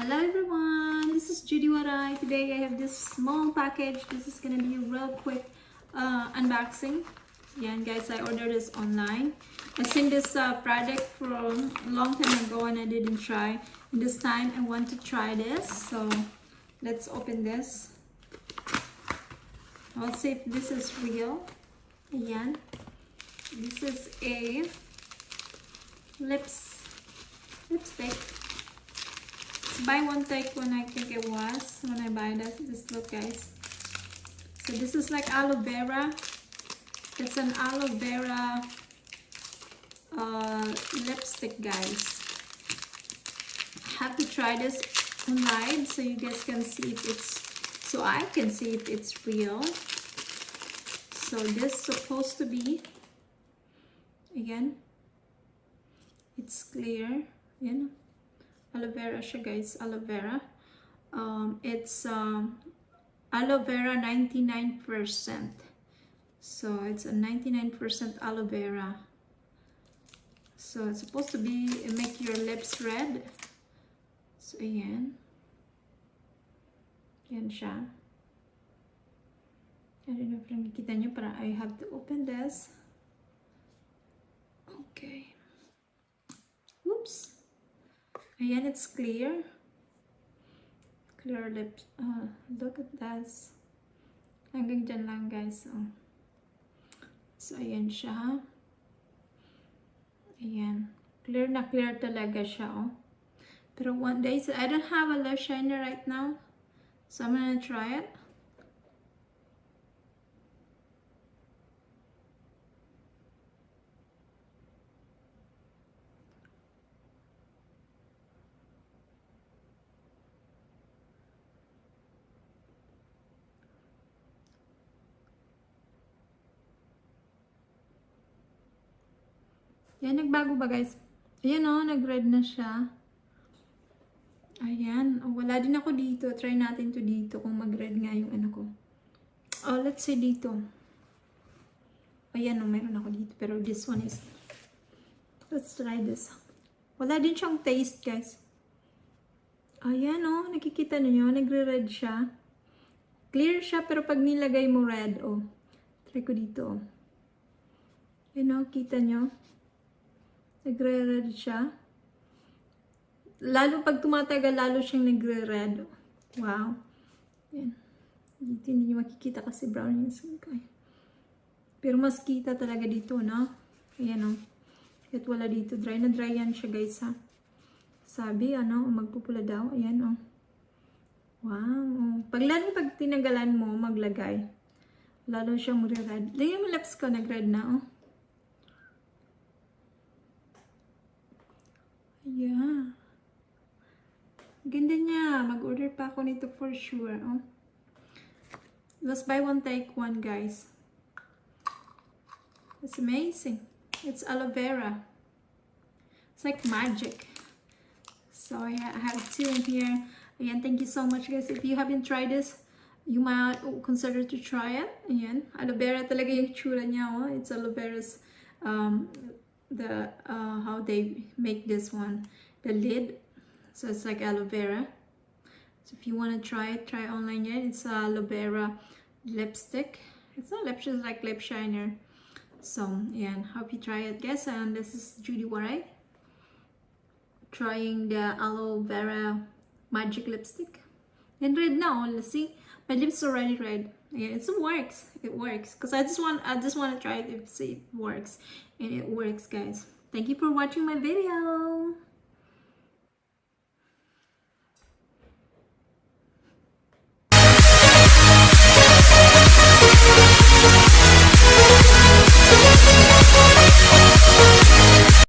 Hello everyone, this is Judy Waray. Today I have this small package. This is gonna be a real quick uh, unboxing. Yeah, and guys, I ordered this online. I seen this uh, product from a long time ago and I didn't try. And this time I want to try this. So let's open this. I'll see if this is real. Ayan. This is a lips lipstick buy one take one I think it was when I buy this this look guys. So this is like aloe vera. It's an aloe vera uh, lipstick guys. I have to try this online so you guys can see if it's so I can see if it's real. So this supposed to be again it's clear you know aloe vera siya guys aloe vera. Um, it's um, aloe vera 99 percent. So it's a 99 percent aloe vera. So it's supposed to be make your lips red. So ayan yan siya I don't know if nakikita nyo para I have to open this. Okay. Whoops Ayan, it's clear. Clear lips. Uh, look at this. Hanggang dyan lang, guys. Oh. So, ayan siya. Ayan. Clear na clear talaga siya, oh. Pero one day, so I don't have a lash shiner right now. So, I'm gonna try it. Yan, nagbago ba guys? Ayan o, oh, nag-red na siya. Ayan. Oh, wala din ako dito. Try natin to dito kung mag-red nga yung ano ko. Oh, let's see dito. Ayan o, oh, meron ako dito. Pero this one is... Let's try this. Wala din siyang taste guys. Ayan o, oh, nakikita niyo nagre-red siya. Clear siya, pero pag nilagay mo red, oh. Try ko dito, oh. Ayan o, kita nyo. Nagre-red siya. Lalo pag tumatagal, lalo siyang nagre-red. Wow. Yan. Dito hindi nyo makikita kasi brown yung skin ko. Eh. Pero mas kita talaga dito, no? Ayan. Oh. Kahit wala dito. Dry na dry yan siya, guys, ha? Sabi, ano, magpupula daw. Ayan. Oh. Wow. Oh. Pag lalo pag tinagalan mo, maglagay. Lalo siyang magre-red. Lagyan mo lips ko, nag-red na, oh. Yeah. Ganda niya. Mag-order pa ako nito for sure. Oh. Let's buy one, take one, guys. It's amazing. It's aloe vera. It's like magic. So yeah, I have two in here. Again, thank you so much, guys. If you haven't tried this, you might consider to try it. Ayan, aloe vera talaga yung tsura niya. Oh. It's aloe vera's um, the uh, how they make this one the lid. So it's like aloe vera. So if you want to try it try online yet. It's aloe vera lipstick. It's not lipstick it's like lip shiner. So yeah hope you try it. Guys and this is Judy Waray trying the aloe vera magic lipstick. And red now let's see. My lips already red yeah it works. It works. Because i just want i just want to try it if see it works. And it works guys. Thank you for watching my video